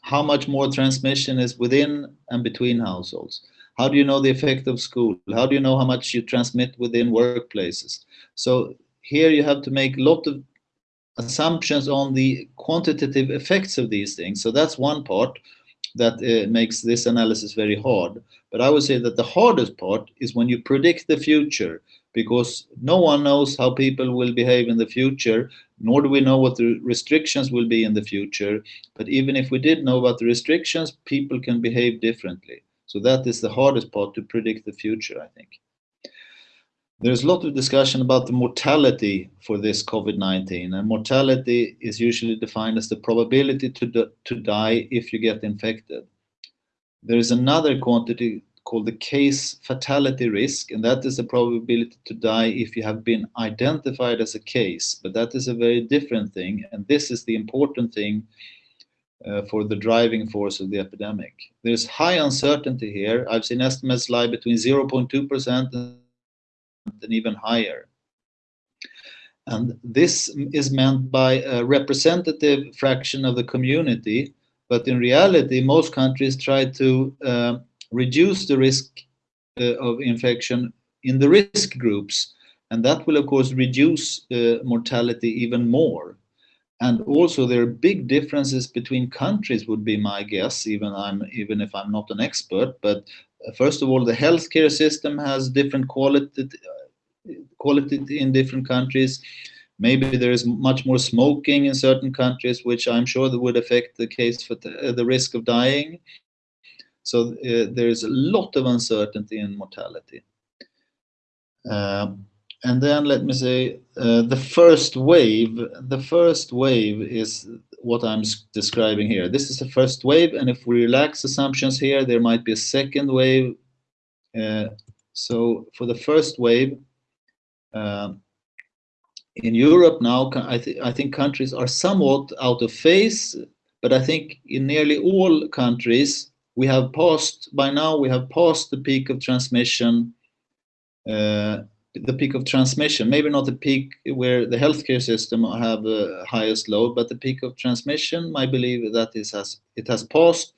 how much more transmission is within and between households? How do you know the effect of school? How do you know how much you transmit within workplaces? So here you have to make a lot of assumptions on the quantitative effects of these things. So that's one part that uh, makes this analysis very hard. But I would say that the hardest part is when you predict the future, because no one knows how people will behave in the future, nor do we know what the restrictions will be in the future. But even if we did know about the restrictions, people can behave differently. So that is the hardest part to predict the future, I think. There's a lot of discussion about the mortality for this COVID-19 and mortality is usually defined as the probability to, to die if you get infected. There is another quantity called the case fatality risk and that is the probability to die if you have been identified as a case but that is a very different thing and this is the important thing uh, for the driving force of the epidemic. There's high uncertainty here. I've seen estimates lie between 0.2% and even higher. And this is meant by a representative fraction of the community, but in reality, most countries try to uh, reduce the risk uh, of infection in the risk groups, and that will of course reduce uh, mortality even more. And also there are big differences between countries would be my guess, even, I'm, even if I'm not an expert, but first of all, the healthcare system has different quality, quality in different countries. Maybe there is much more smoking in certain countries, which I'm sure that would affect the case for the, uh, the risk of dying. So uh, there is a lot of uncertainty in mortality. Um, and then let me say uh, the first wave the first wave is what i'm describing here this is the first wave and if we relax assumptions here there might be a second wave uh, so for the first wave uh, in Europe now, I, th I think countries are somewhat out of phase, but I think in nearly all countries, we have passed, by now, we have passed the peak of transmission, uh, the peak of transmission, maybe not the peak where the healthcare system have the highest load, but the peak of transmission, I believe that is has, it has passed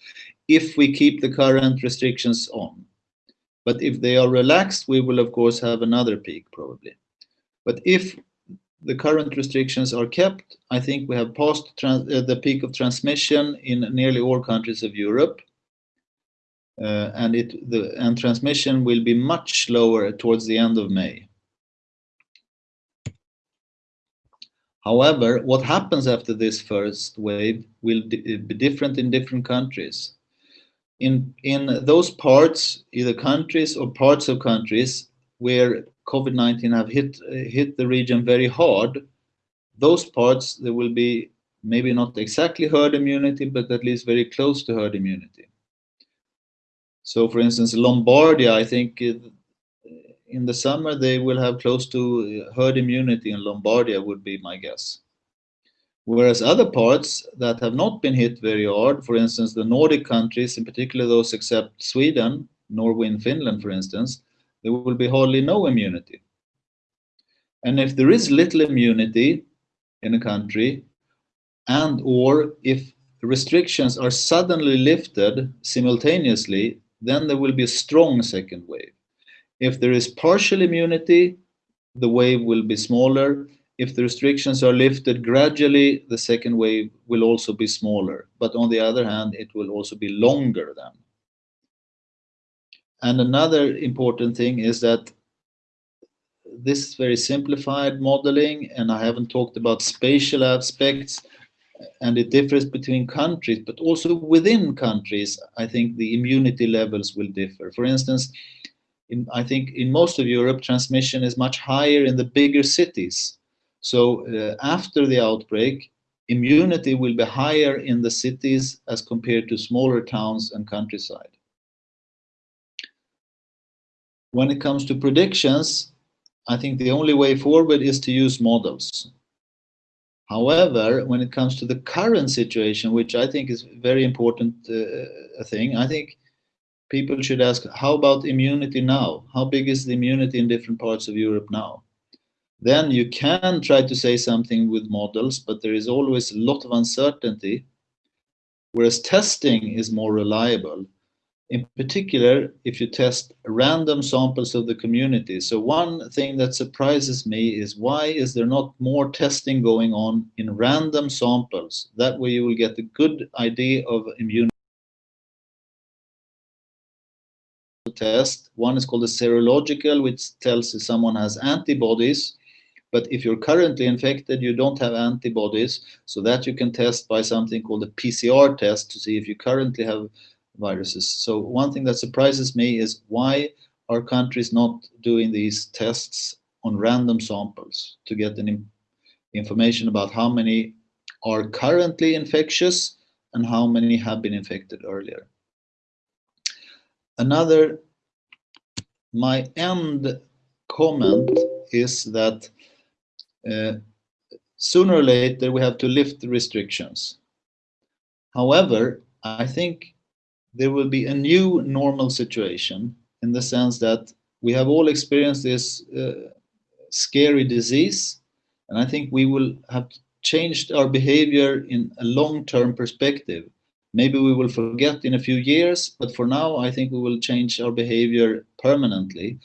if we keep the current restrictions on. But if they are relaxed, we will of course have another peak probably. But if the current restrictions are kept, I think we have passed uh, the peak of transmission in nearly all countries of Europe. Uh, and it the and transmission will be much lower towards the end of May. However, what happens after this first wave will be different in different countries. In, in those parts, either countries or parts of countries where COVID-19 have hit, hit the region very hard, those parts, there will be maybe not exactly herd immunity, but at least very close to herd immunity. So for instance, Lombardia, I think uh, in the summer they will have close to uh, herd immunity in Lombardia would be my guess. Whereas other parts that have not been hit very hard, for instance, the Nordic countries, in particular those except Sweden, Norway and Finland, for instance, there will be hardly no immunity. And if there is little immunity in a country, and or if restrictions are suddenly lifted simultaneously, then there will be a strong second wave. If there is partial immunity, the wave will be smaller. If the restrictions are lifted gradually, the second wave will also be smaller. But on the other hand, it will also be longer then. And another important thing is that this is very simplified modeling, and I haven't talked about spatial aspects, and it differs between countries, but also within countries, I think the immunity levels will differ. For instance, in, I think in most of Europe, transmission is much higher in the bigger cities. So uh, after the outbreak, immunity will be higher in the cities as compared to smaller towns and countryside. When it comes to predictions, I think the only way forward is to use models. However, when it comes to the current situation, which I think is very important uh, thing, I think people should ask, how about immunity now? How big is the immunity in different parts of Europe now? Then you can try to say something with models, but there is always a lot of uncertainty, whereas testing is more reliable in particular if you test random samples of the community. So one thing that surprises me is why is there not more testing going on in random samples? That way you will get a good idea of immunity test. One is called a serological, which tells if someone has antibodies. But if you're currently infected, you don't have antibodies. So that you can test by something called a PCR test to see if you currently have viruses. So one thing that surprises me is why are countries not doing these tests on random samples to get an information about how many are currently infectious and how many have been infected earlier. Another, my end comment is that uh, sooner or later we have to lift the restrictions. However, I think there will be a new normal situation in the sense that we have all experienced this uh, scary disease and I think we will have changed our behavior in a long-term perspective. Maybe we will forget in a few years, but for now I think we will change our behavior permanently.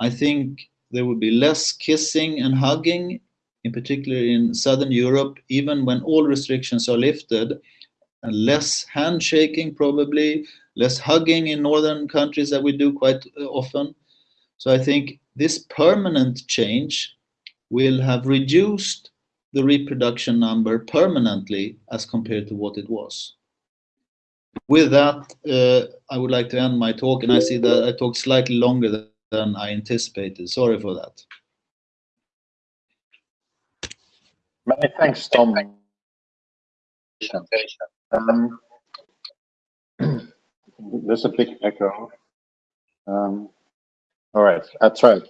I think there will be less kissing and hugging, in particular in Southern Europe, even when all restrictions are lifted and less handshaking probably, less hugging in northern countries that we do quite uh, often. So I think this permanent change will have reduced the reproduction number permanently as compared to what it was. With that, uh, I would like to end my talk, and I see that I talked slightly longer than I anticipated. Sorry for that. Many thanks, Tom. Um, there's a big echo. Um, all right, that's right.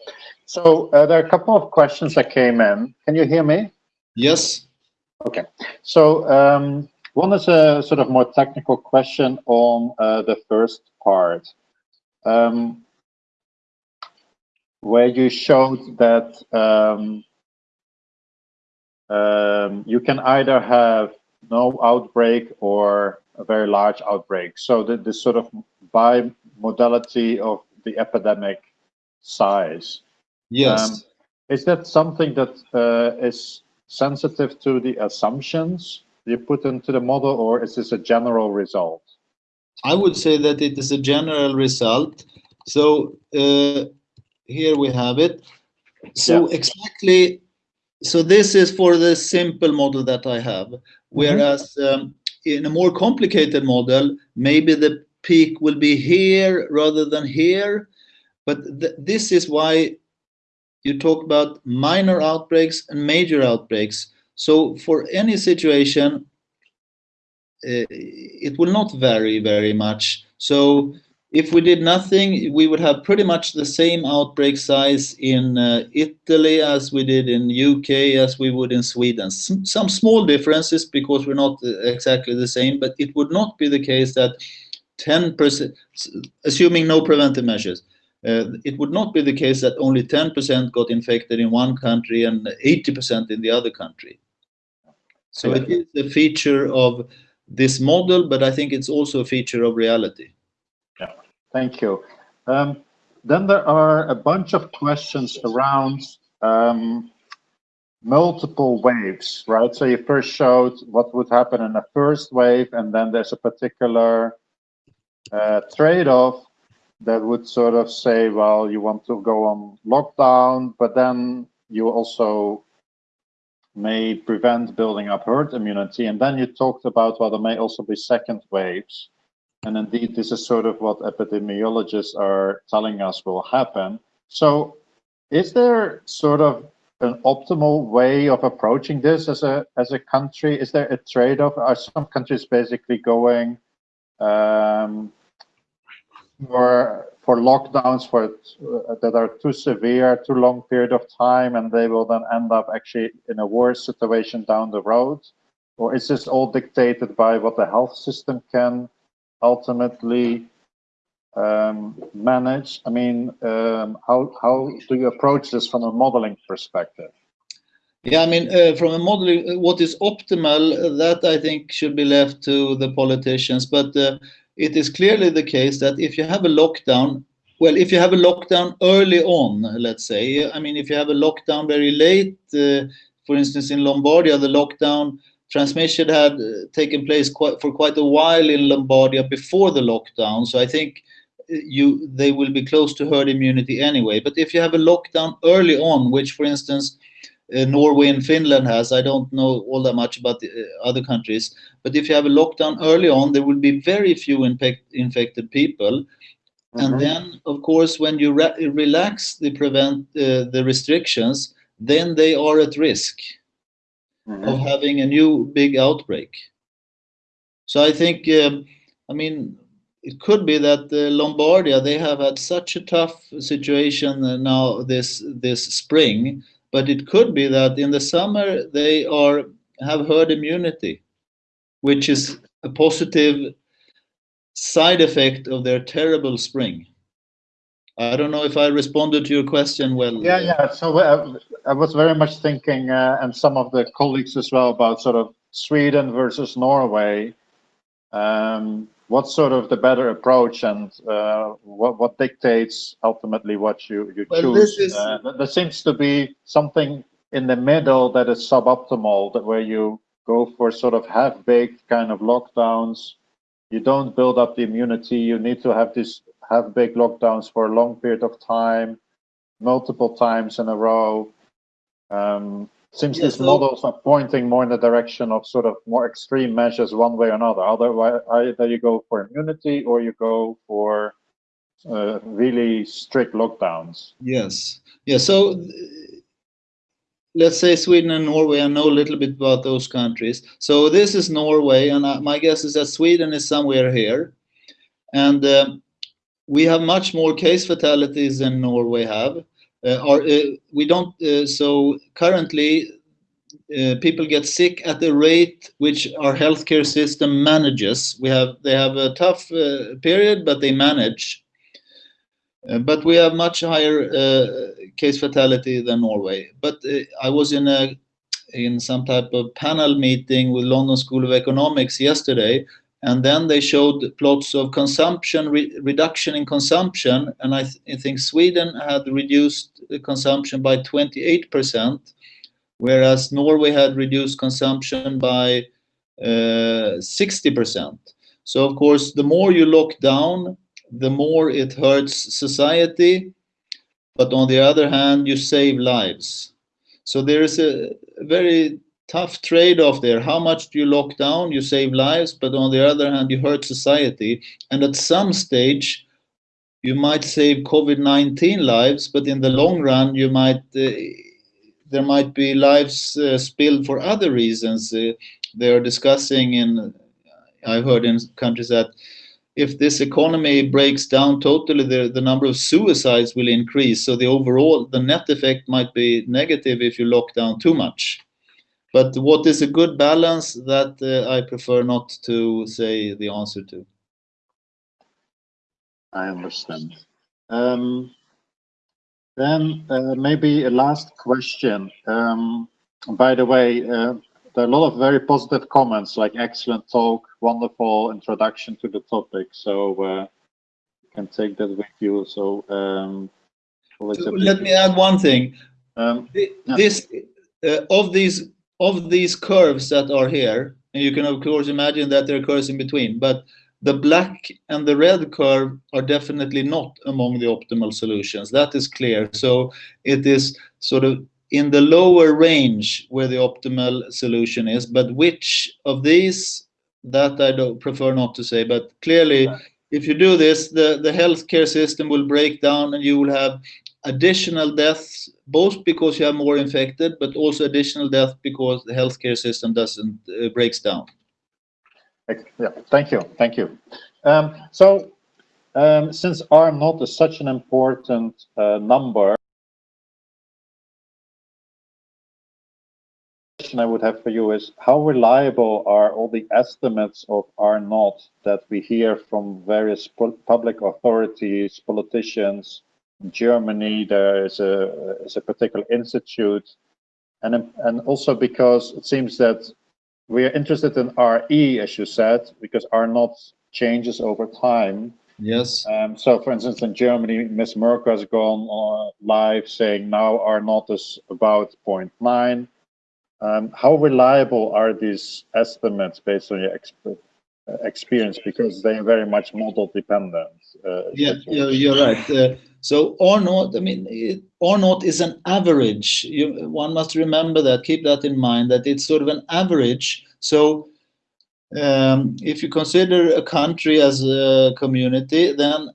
So uh, there are a couple of questions that came in. Can you hear me? Yes. Okay. So um, One is a sort of more technical question on uh, the first part, um, where you showed that um, um, you can either have no outbreak or a very large outbreak. So the, the sort of bi-modality of the epidemic size. Yes. Um, is that something that uh, is sensitive to the assumptions you put into the model, or is this a general result? I would say that it is a general result. So uh, here we have it. So yeah. exactly, so this is for the simple model that I have. Whereas mm -hmm. um, in a more complicated model, maybe the peak will be here rather than here. But th this is why you talk about minor outbreaks and major outbreaks. So for any situation, uh, it will not vary very much. So if we did nothing, we would have pretty much the same outbreak size in uh, Italy as we did in UK, as we would in Sweden. S some small differences because we're not uh, exactly the same, but it would not be the case that 10%, assuming no preventive measures, uh, it would not be the case that only 10% got infected in one country and 80% in the other country. So it is a feature of this model, but I think it's also a feature of reality. Thank you. Um, then there are a bunch of questions around um, multiple waves, right? So you first showed what would happen in the first wave, and then there's a particular uh, trade-off that would sort of say, well, you want to go on lockdown, but then you also may prevent building up herd immunity. And then you talked about, well, there may also be second waves. And indeed, this is sort of what epidemiologists are telling us will happen. So is there sort of an optimal way of approaching this as a as a country? Is there a trade-off? Are some countries basically going um, for for lockdowns for uh, that are too severe, too long period of time, and they will then end up actually in a worse situation down the road? Or is this all dictated by what the health system can ultimately um, manage? I mean, um, how, how do you approach this from a modeling perspective? Yeah, I mean, uh, from a modeling, what is optimal, that I think should be left to the politicians. But uh, it is clearly the case that if you have a lockdown, well, if you have a lockdown early on, let's say, I mean, if you have a lockdown very late, uh, for instance, in Lombardia, the lockdown transmission had uh, taken place quite, for quite a while in Lombardia before the lockdown. So I think uh, you they will be close to herd immunity anyway. But if you have a lockdown early on, which, for instance, uh, Norway and Finland has. I don't know all that much about the uh, other countries, but if you have a lockdown early on, there will be very few infected people. Mm -hmm. And mm-hmm. then, of course, when you re relax the prevent uh, the restrictions, then they are at risk mm -hmm. of having a new big outbreak. So I think, um, I mean, it could be that uh, Lombardia they have had such a tough situation now this this spring but it could be that in the summer they are have herd immunity, which is a positive side effect of their terrible spring. I don't know if I responded to your question well. Yeah, yeah. So uh, I was very much thinking, uh, and some of the colleagues as well, about sort of Sweden versus Norway. Um, what's sort of the better approach and uh, what, what dictates ultimately what you, you well, choose? Is... Uh, there seems to be something in the middle that is suboptimal, that where you go for sort of half-baked kind of lockdowns. You don't build up the immunity. You need to have these half-baked lockdowns for a long period of time, multiple times in a row. Um, Seems yeah, these so, models are pointing more in the direction of sort of more extreme measures one way or another. Otherwise, either you go for immunity or you go for uh, really strict lockdowns. Yes. Yeah. So let's say Sweden and Norway. I know a little bit about those countries. So this is Norway, and uh, my guess is that Sweden is somewhere here, and uh, we have much more case fatalities than Norway have. Uh, or uh, we don't. Uh, so currently, uh, people get sick at the rate which our healthcare system manages. We have they have a tough uh, period, but they manage. Uh, but we have much higher case fatality than Norway. But I was in a in some type of panel meeting with London School of Economics yesterday, and then they showed plots of consumption re reduction in consumption, and I, th I think Sweden had reduced consumption by 28 percent whereas Norway had reduced consumption by 60%. Uh, so of course, the more you lock down, the more it hurts society, but on the other hand, you save lives. So there is a very tough trade-off there. How much do you lock down? You save lives, but on the other hand, you hurt society. And at some stage, you might save COVID-19 lives, but in the long run, you might uh, there might be lives uh, spilled for other reasons. Uh, they are discussing in, I've heard in countries that if this economy breaks down totally, the, the number of suicides will increase. So the overall, the net effect might be negative if you lock down too much. But what is a good balance, that uh, I prefer not to say the answer to. I understand. Um, then uh, maybe a last question. Um, by the way, uh, there are a lot of very positive comments like excellent talk, wonderful introduction to the topic. So uh, you can take that with you. So, um, so let me add one thing. Um, this uh, of these of these curves that are here, and you can of course imagine that there are curves in between, but the black and the red curve are definitely not among the optimal solutions. That is clear. So it is sort of in the lower range where the optimal solution is. But which of these, that I don't prefer not to say. But clearly, if you do this, the, the healthcare system will break down and you will have additional deaths, both because you have more infected, but also additional death because the healthcare system doesn't uh, breaks down. Yeah, thank you, thank you. Um, so, um, since R naught is such an important uh, number, question I would have for you is how reliable are all the estimates of R naught that we hear from various public authorities, politicians? In Germany, there is a, is a particular institute, and, and also because it seems that we are interested in RE, as you said, because R naught changes over time. Yes. Um, so, for instance, in Germany, Ms. Merkel has gone uh, live saying now R naught is about 0.9. Um, how reliable are these estimates based on your experience? Because they are very much model dependent. Uh, yeah, you're, you're right. Uh, so or not, I mean, it, R naught is an average. You, one must remember that, keep that in mind, that it's sort of an average. So um, if you consider a country as a community, then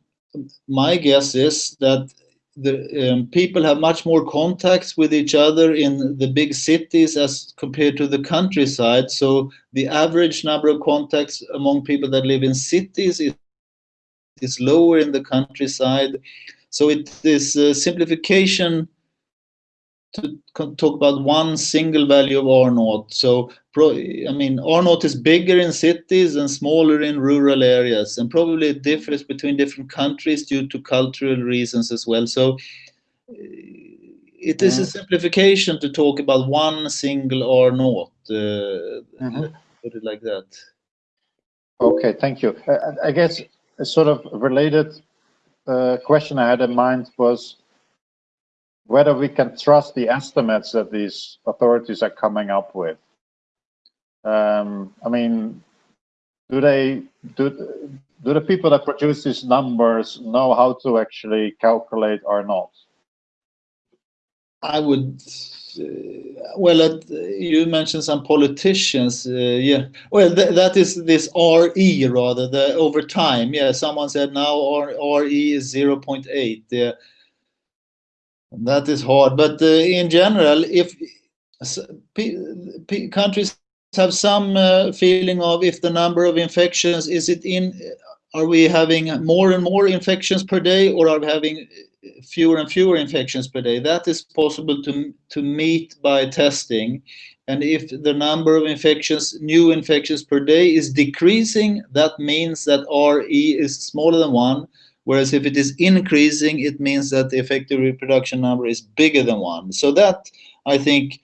my guess is that the um, people have much more contacts with each other in the big cities as compared to the countryside. So the average number of contacts among people that live in cities is, is lower in the countryside. So it is a simplification to talk about one single value of R naught. So, I mean, R naught is bigger in cities and smaller in rural areas, and probably it differs between different countries due to cultural reasons as well. So, it is a simplification to talk about one single R naught. Uh, mm -hmm. Put it like that. Okay, thank you. I guess a sort of related uh, question I had in mind was whether we can trust the estimates that these authorities are coming up with. Um, I mean, do they do do the people that produce these numbers know how to actually calculate or not? I would. Uh, well, uh, you mentioned some politicians. Uh, yeah. Well, th that is this RE rather the over time. Yeah. Someone said now RE is zero point eight. Yeah that is hard, but uh, in general, if countries have some uh, feeling of if the number of infections is it in, are we having more and more infections per day, or are we having fewer and fewer infections per day? That is possible to to meet by testing, and if the number of infections, new infections per day is decreasing, that means that RE is smaller than one. Whereas if it is increasing, it means that the effective reproduction number is bigger than one. So that I think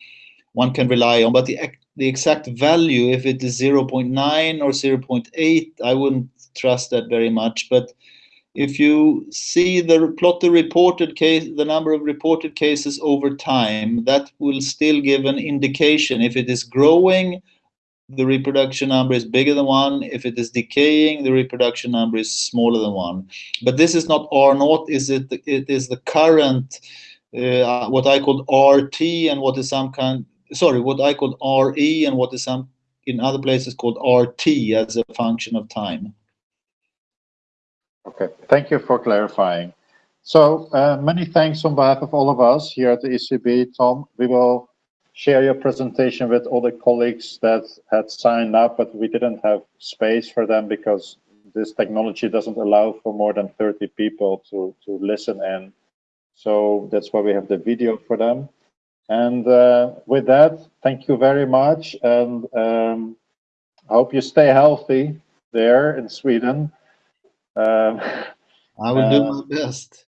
one can rely on. But the the exact value, if it is 0.9 or 0.8, I wouldn't trust that very much. But if you see the plot the reported case, the number of reported cases over time, that will still give an indication. If it is growing, the reproduction number is bigger than one. If it is decaying, the reproduction number is smaller than one. But this is not R naught, is it? It is the current, uh, what I call RT and what is some kind, sorry, what I call RE and what is some in other places called RT as a function of time. Okay, thank you for clarifying. So uh, many thanks on behalf of all of us here at the ECB. Tom, we will share your presentation with all the colleagues that had signed up, but we didn't have space for them because this technology doesn't allow for more than 30 people to, to listen in. So that's why we have the video for them. And uh, with that, thank you very much. And um, I hope you stay healthy there in Sweden. Um, I will do my best.